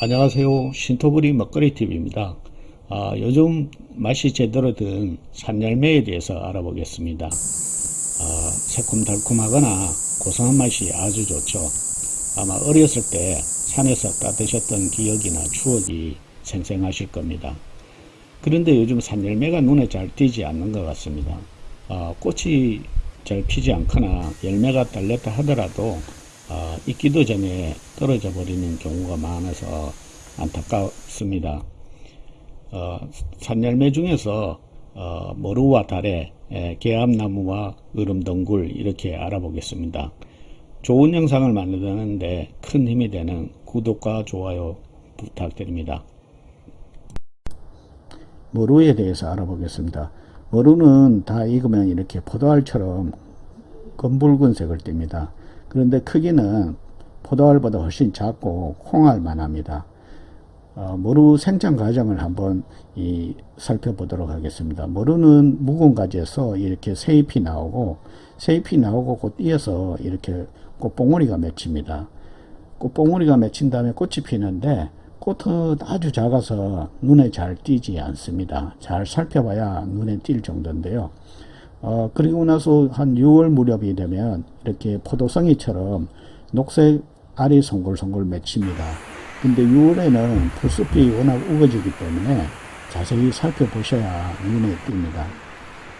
안녕하세요. 신토부리 먹거리TV입니다. 아, 요즘 맛이 제대로 든 산열매에 대해서 알아보겠습니다. 아, 새콤달콤하거나 고소한 맛이 아주 좋죠. 아마 어렸을 때 산에서 따드셨던 기억이나 추억이 생생하실 겁니다. 그런데 요즘 산열매가 눈에 잘 띄지 않는 것 같습니다. 아, 꽃이 잘 피지 않거나 열매가 딸렸다 하더라도 어, 익기도 전에 떨어져 버리는 경우가 많아서 안타깝습니다. 어, 산열매 중에서 어, 머루와 달에 개암나무와 으름덩굴 이렇게 알아보겠습니다. 좋은 영상을 만드는데 큰 힘이 되는 구독과 좋아요 부탁드립니다. 머루에 대해서 알아보겠습니다. 머루는 다 익으면 이렇게 포도알처럼 검붉은색을 띱니다. 그런데 크기는 포도알보다 훨씬 작고 콩알만 합니다. 어, 머루 생장 과정을 한번 이, 살펴보도록 하겠습니다. 머루는 묵은 가지에서 이렇게 새잎이 나오고 새잎이 나오고 곧 이어서 이렇게 꽃봉오리가 맺힙니다. 꽃봉오리가 맺힌 다음에 꽃이 피는데 꽃은 아주 작아서 눈에 잘 띄지 않습니다. 잘 살펴봐야 눈에 띌 정도인데요. 어, 그리고 나서 한 6월 무렵이 되면 이렇게 포도성이처럼 녹색 알이 송골송골 맺힙니다. 근데 6월에는 풀숲이 워낙 우거지기 때문에 자세히 살펴보셔야 눈에 띕니다.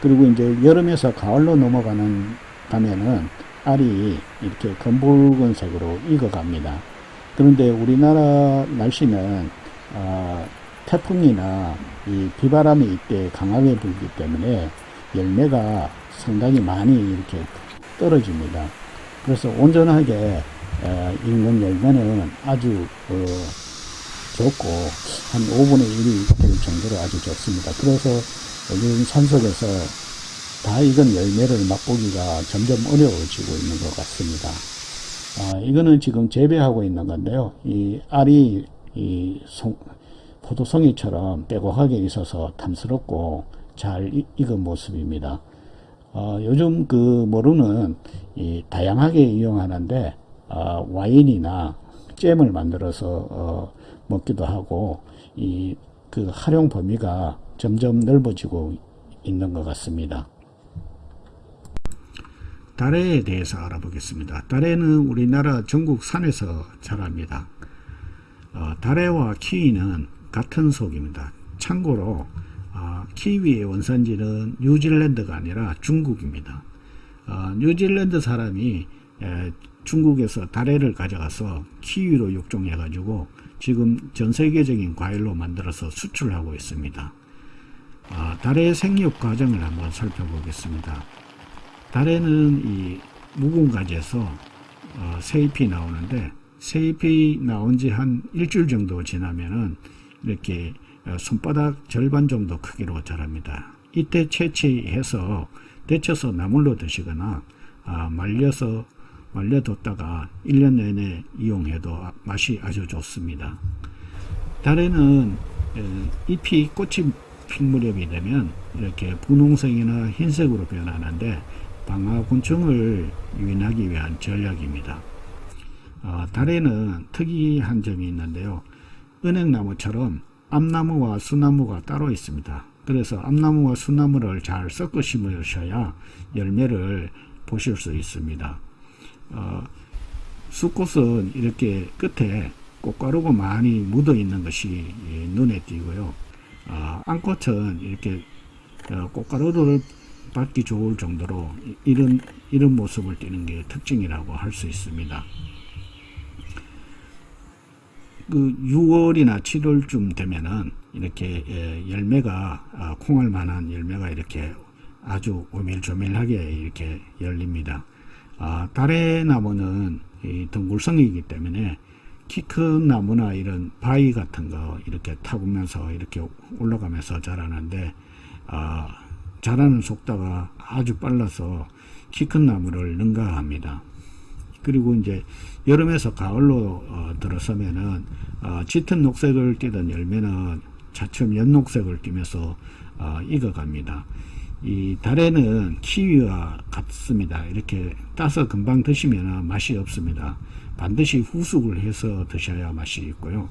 그리고 이제 여름에서 가을로 넘어가는 가면은 알이 이렇게 검붉은 색으로 익어갑니다. 그런데 우리나라 날씨는 어, 태풍이나 이 비바람이 이때 강하게 불기 때문에 열매가 상당히 많이 이렇게 떨어집니다. 그래서 온전하게 익는 열매는 아주 어, 좋고 한 5분의 1이 될 정도로 아주 좋습니다. 그래서 요즘 산속에서 다 익은 열매를 맛보기가 점점 어려워지고 있는 것 같습니다. 아, 이거는 지금 재배하고 있는 건데요. 이 알이 이 송, 포도송이처럼 빼곡하게 있어서 탐스럽고 잘 익은 모습입니다. 어, 요즘 그 모루는 다양하게 이용하는데 어, 와인이나 잼을 만들어서 어, 먹기도 하고 이 그 활용 범위가 점점 넓어지고 있는 것 같습니다. 다래에 대해서 알아보겠습니다. 다래는 우리나라 전국 산에서 자랍니다. 어, 다래와 키위는 같은 속입니다. 참고로 어, 키위의 원산지는 뉴질랜드가 아니라 중국입니다. 어, 뉴질랜드 사람이 에, 중국에서 다래를 가져가서 키위로 육종해 가지고 지금 전 세계적인 과일로 만들어서 수출하고 있습니다. 어, 다래의 생육 과정을 한번 살펴보겠습니다. 다래는 이 묵은 가지에서 어, 새잎이 나오는데 새잎이 나온 지 한 일주일 정도 지나면은 이렇게 어, 손바닥 절반 정도 크기로 자랍니다. 이때 채취해서 데쳐서 나물로 드시거나 아, 말려서 말려뒀다가 1년 내내 이용해도 맛이 아주 좋습니다. 달에는 잎이 꽃이 핀 무렵이 되면 이렇게 분홍색이나 흰색으로 변하는데 방아곤충을 유인하기 위한 전략입니다. 어, 달에는 특이한 점이 있는데요. 은행나무처럼 암나무와 수나무가 따로 있습니다. 그래서 암나무와 수나무를 잘 섞어 심으셔야 열매를 보실 수 있습니다. 어, 수꽃은 이렇게 끝에 꽃가루가 많이 묻어 있는 것이 예, 눈에 띄고요. 어, 암꽃은 이렇게 어, 꽃가루를 받기 좋을 정도로 이런 이런 모습을 띠는 게 특징이라고 할 수 있습니다. 그 6월이나 7월쯤 되면은 이렇게 예, 열매가 아, 콩알 만한 열매가 이렇게 아주 오밀조밀하게 이렇게 열립니다. 아, 다래나무는 덩굴성이기 때문에 키 큰 나무나 이런 바위 같은 거 이렇게 타보면서 이렇게 올라가면서 자라는데 아, 자라는 속도가 아주 빨라서 키 큰 나무를 능가합니다. 그리고 이제 여름에서 가을로 어, 들어서면은 어, 짙은 녹색을 띠던 열매는 차츰 연녹색을 띠면서 어, 익어갑니다. 이 달에는 키위와 같습니다. 이렇게 따서 금방 드시면 맛이 없습니다. 반드시 후숙을 해서 드셔야 맛이 있고요.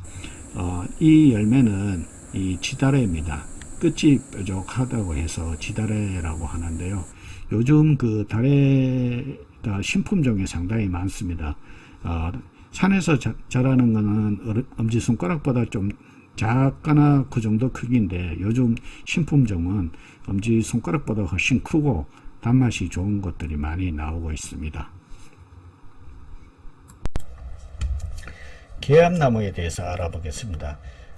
어, 이 열매는 이 지다래입니다. 끝이 뾰족하다고 해서 지다래라고 하는데요. 요즘 그 다래가 신품종이 상당히 많습니다. 어, 산에서 자, 자라는 거는 엄지손가락보다 좀 작거나 그 정도 크기인데 요즘 신품종은 엄지손가락보다 훨씬 크고 단맛이 좋은 것들이 많이 나오고 있습니다. 계암나무에 대해서 알아보겠습니다.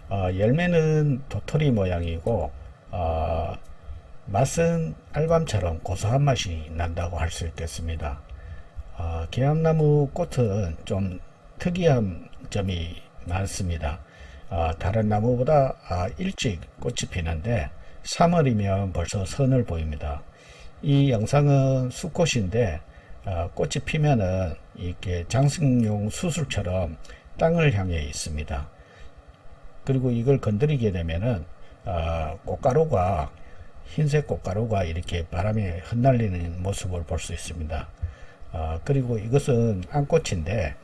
어, 열매는 도토리 모양이고 어, 맛은 알밤처럼 고소한 맛이 난다고 할 수 있겠습니다. 어, 계암나무 꽃은 좀 특이한 점이 많습니다. 어, 다른 나무보다 아, 일찍 꽃이 피는데 3월이면 벌써 선을 보입니다. 이 영상은 수꽃인데 어, 꽃이 피면은 이렇게 장식용 수술처럼 땅을 향해 있습니다. 그리고 이걸 건드리게 되면은 어, 꽃가루가 흰색 꽃가루가 이렇게 바람에 흩날리는 모습을 볼 수 있습니다. 어, 그리고 이것은 암꽃인데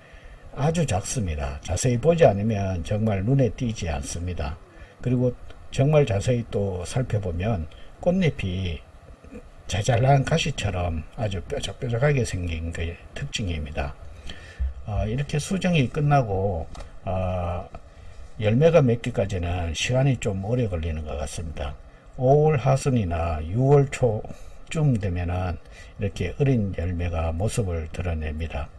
아주 작습니다. 자세히 보지 않으면 정말 눈에 띄지 않습니다. 그리고 정말 자세히 또 살펴보면 꽃잎이 자잘한 가시처럼 아주 뾰족뾰족하게 생긴 그 특징입니다. 어, 이렇게 수정이 끝나고 어, 열매가 맺기까지는 시간이 좀 오래 걸리는 것 같습니다. 5월 하순이나 6월 초 쯤 되면은 이렇게 어린 열매가 모습을 드러냅니다.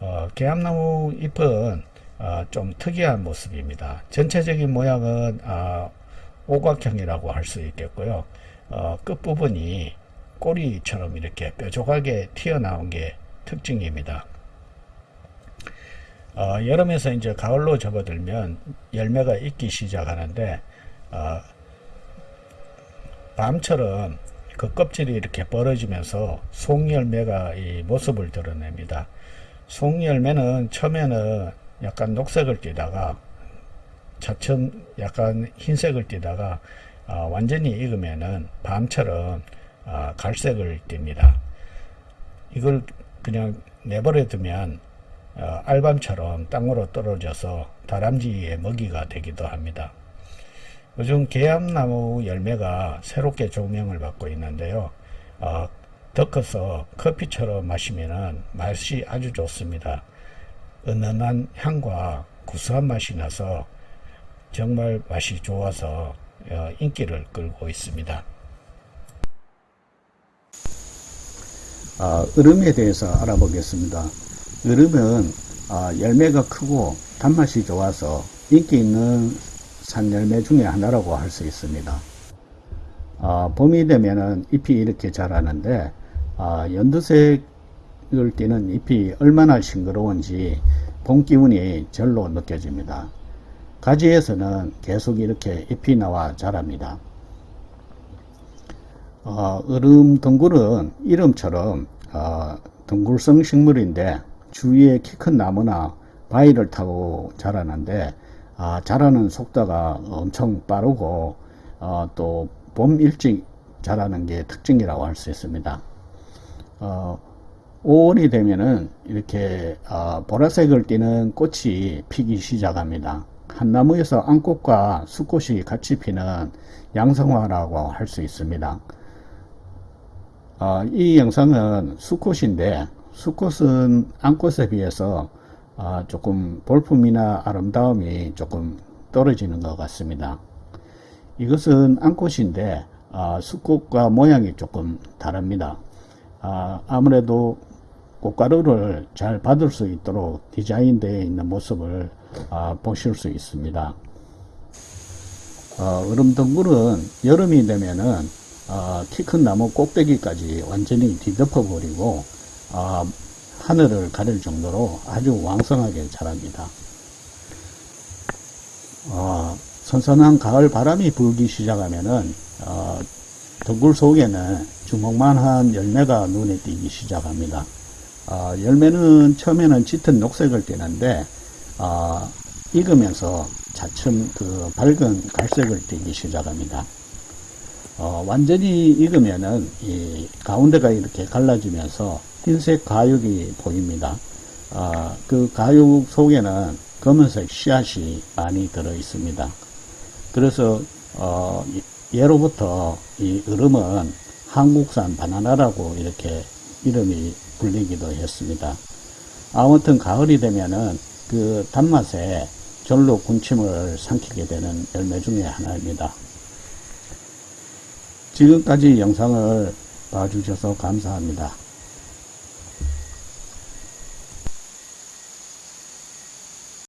어, 개암나무 잎은 어, 좀 특이한 모습입니다. 전체적인 모양은 어, 오각형이라고 할 수 있겠고요. 어, 끝부분이 꼬리처럼 이렇게 뾰족하게 튀어나온 게 특징입니다. 어, 여름에서 이제 가을로 접어들면 열매가 익기 시작하는데 어, 밤처럼 그 껍질이 이렇게 벌어지면서 송열매가 이 모습을 드러냅니다. 송열매는 처음에는 약간 녹색을 띠다가 차츰 약간 흰색을 띠다가 어, 완전히 익으면은 밤처럼 어, 갈색을 띱니다. 이걸 그냥 내버려 두면 어, 알밤처럼 땅으로 떨어져서 다람쥐의 먹이가 되기도 합니다. 요즘 개암나무 열매가 새롭게 조명을 받고 있는데요. 어, 덕어서 커피처럼 마시면 맛이 아주 좋습니다. 은은한 향과 구수한 맛이 나서 정말 맛이 좋아서 어, 인기를 끌고 있습니다. 아, 으름에 대해서 알아보겠습니다. 으름은 아, 열매가 크고 단맛이 좋아서 인기 있는 산 열매 중에 하나라고 할 수 있습니다. 아, 봄이 되면 잎이 이렇게 자라는데 아, 연두색을 띠는 잎이 얼마나 싱그러운지 봄 기운이 절로 느껴집니다. 가지에서는 계속 이렇게 잎이 나와 자랍니다. 어, 으름 덩굴은 이름처럼 어, 덩굴성 식물인데 주위에 키 큰 나무나 바위를 타고 자라는데 아, 자라는 속도가 엄청 빠르고 어, 또봄 일찍 자라는 게 특징이라고 할 수 있습니다. 어, 5월이 되면은 이렇게 어, 보라색을 띠는 꽃이 피기 시작합니다. 한 나무에서 암꽃과 수꽃이 같이 피는 양성화라고 할 수 있습니다. 어, 이 영상은 수꽃인데 수꽃은 암꽃에 비해서 어, 조금 볼품이나 아름다움이 조금 떨어지는 것 같습니다. 이것은 암꽃인데 어, 수꽃과 모양이 조금 다릅니다. 아, 아무래도 꽃가루를 잘 받을 수 있도록 디자인되어 있는 모습을 아, 보실 수 있습니다. 어, 얼음덩굴은 여름이 되면은 어, 키큰 나무 꼭대기까지 완전히 뒤덮어 버리고 어, 하늘을 가릴 정도로 아주 왕성하게 자랍니다. 어, 선선한 가을 바람이 불기 시작하면은 어, 덩굴 속에는 주먹만한 열매가 눈에 띄기 시작합니다. 어, 열매는 처음에는 짙은 녹색을 띠는데 어, 익으면서 차츰 그 밝은 갈색을 띠기 시작합니다. 어, 완전히 익으면은 이 가운데가 이렇게 갈라지면서 흰색 가육이 보입니다. 아, 그 가육 속에는 검은색 씨앗이 많이 들어 있습니다. 그래서 어, 예로부터 이 얼음은 한국산 바나나라고 이렇게 이름이 불리기도 했습니다. 아무튼 가을이 되면은 그 단맛에 절로 군침을 삼키게 되는 열매 중에 하나입니다. 지금까지 영상을 봐주셔서 감사합니다.